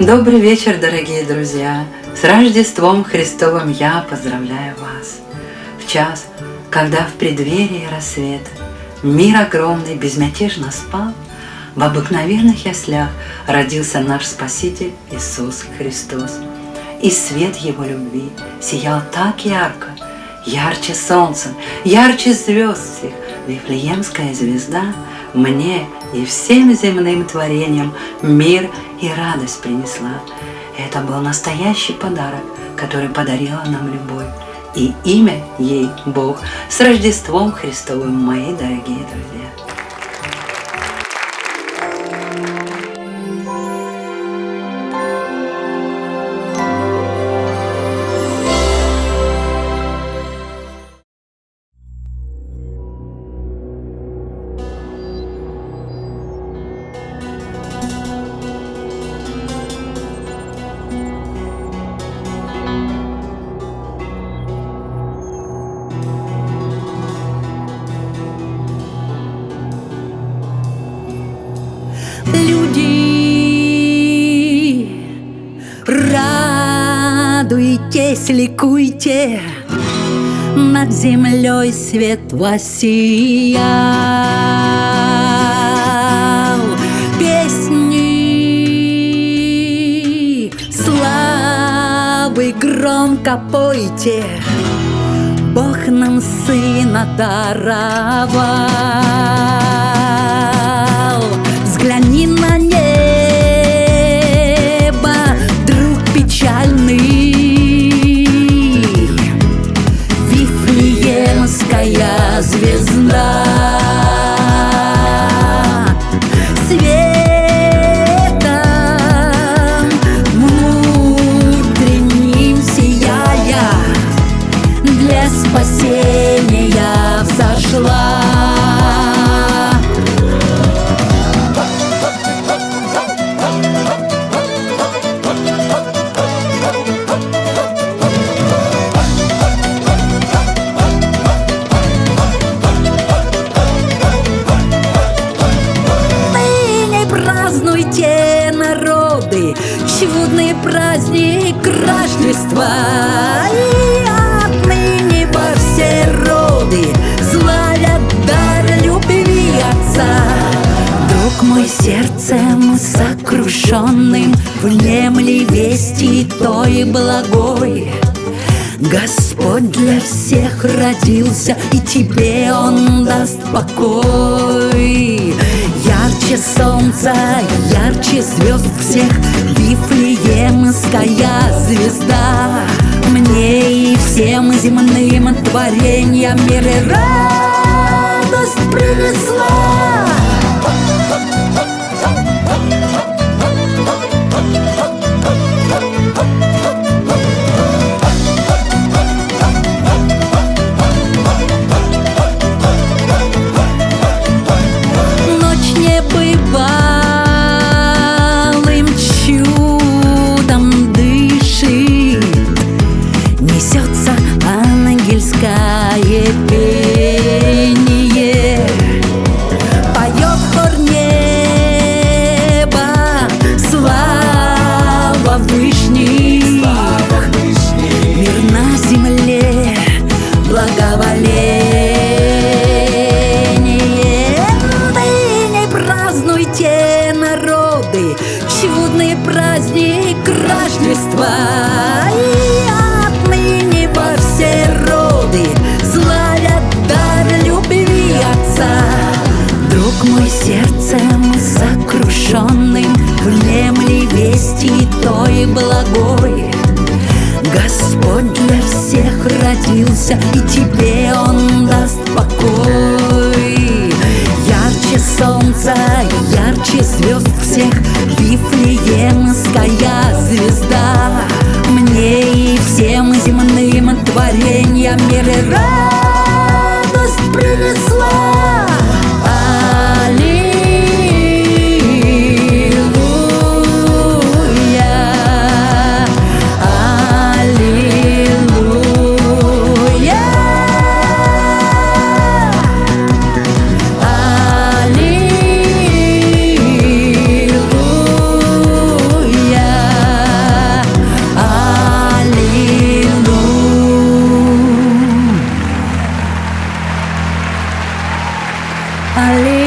Добрый вечер, дорогие друзья! С Рождеством Христовым я поздравляю вас! В час, когда в преддверии рассвета Мир огромный безмятежно спал, В обыкновенных яслях родился наш Спаситель Иисус Христос. И свет Его любви сиял так ярко, Ярче солнца, ярче звезд всех, Вифлеемская звезда мне и всем земным творениям мир и радость принесла. Это был настоящий подарок, который подарила нам любовь. И имя ей Бог. С Рождеством Христовым, мои дорогие друзья! Радуйтесь, ликуйте, над землей свет воссиял. Песни славы громко пойте, Бог нам сына даровал. Чудный праздник Рождества. И отныне во все роды славят дар любви Отца. Друг мой сердцем сокрушенным Внемли вести той благой Господь для всех родился, и тебе Он даст покой. Ярче солнца, ярче звезд всех, Вифлеемская звезда. Мне и всем земным творениям мир и радость принесла. Праздник Рождества. И отныне во все роды славят дар любви Отца. Друг мой сердцем сокрушенным Внемли вести той благой Господь для всех родился, и тебе Он даст покой. Солнца, ярче звезд всех, Вифлеемская звезда. Мне и всем земным творениям мир и радость I live